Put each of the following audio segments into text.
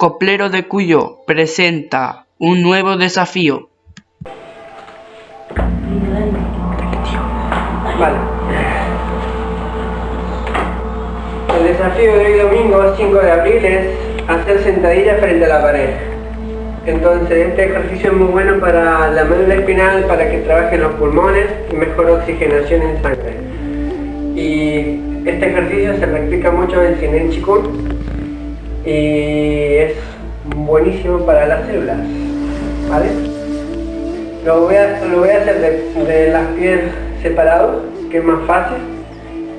Coplero de Cuyo presenta un nuevo desafío. Vale. El desafío de hoy domingo 5 de abril es hacer sentadillas frente a la pared. Entonces este ejercicio es muy bueno para la médula espinal, para que trabajen los pulmones y mejor oxigenación en sangre. Y este ejercicio se practica mucho en Sinen Chikun y es buenísimo para las células. ¿Vale? Lo voy a, lo voy a hacer de, de las pies separados, que es más fácil.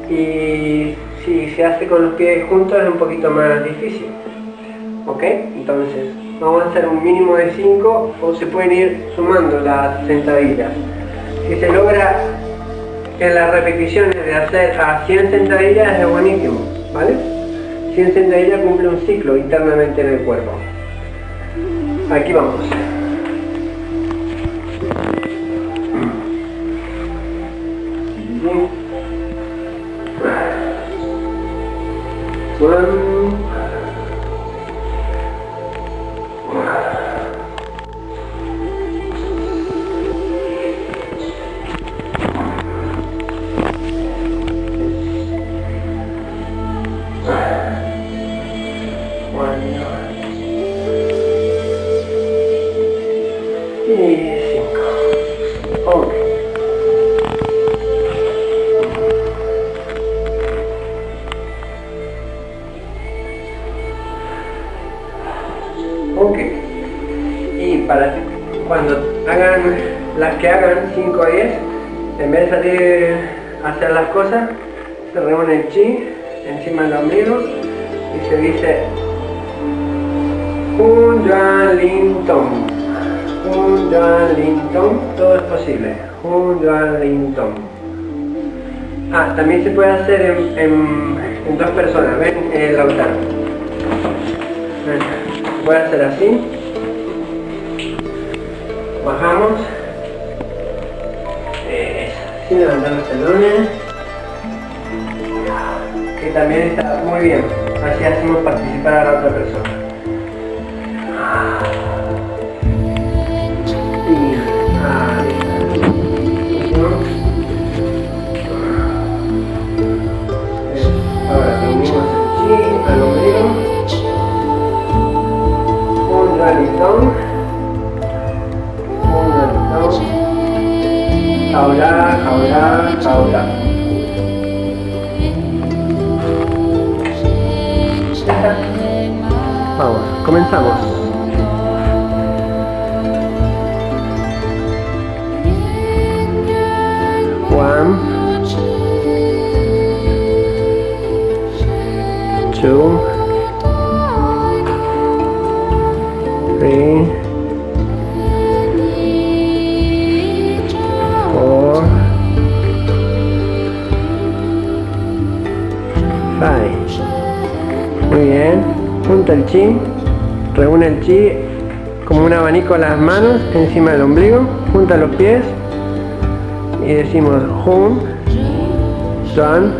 Y si se hace con los pies juntos es un poquito más difícil. ¿Ok? Entonces, vamos a hacer un mínimo de 5 o se pueden ir sumando las sentadillas. Si se logra en las repeticiones de hacer a 100 sentadillas es buenísimo, ¿vale? 100 sentadillas cumple un ciclo internamente en el cuerpo. Aquí vamos. Ok. Y para cuando hagan las que hagan 5 a 10 en vez de salir a hacer las cosas se reúne el chi encima del ombligo y se dice un Lin un Linton, todo es posible. Un Linton. Ah, también se puede hacer en, en, dos personas, ven el Lautaro. Voy a hacer así. Bajamos. Sin levantar los telones. Que también está muy bien. Así hacemos participar a la otra persona. Jaula, jaula, jaula. Vamos, comenzamos. One, two, Muy bien. Junta el chi. Reúne el chi como un abanico las manos encima del ombligo. Junta los pies. Y decimos hum, san,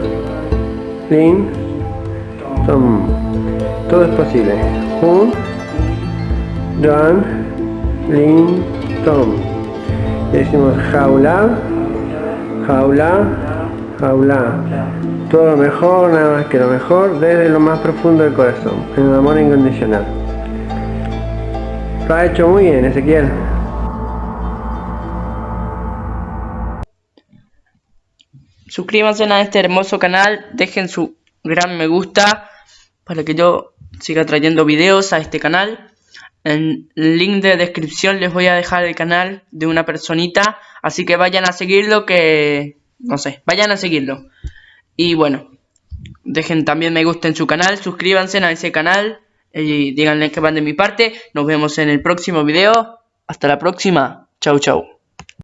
lin, tom. Todo es posible. Hum, Don, Lin, Tom. Decimos jaula, jaula, jaula. Todo lo mejor, nada más que lo mejor, desde lo más profundo del corazón, en el amor incondicional. Lo ha hecho muy bien, Ezequiel. Suscríbanse a este hermoso canal, dejen su gran me gusta para que yo siga trayendo videos a este canal. En el link de descripción les voy a dejar el canal de una personita, así que vayan a seguirlo que... no sé, vayan a seguirlo. Y bueno, dejen también me gusta en su canal, suscríbanse a ese canal y díganle que van de mi parte. Nos vemos en el próximo video. Hasta la próxima. Chau chau.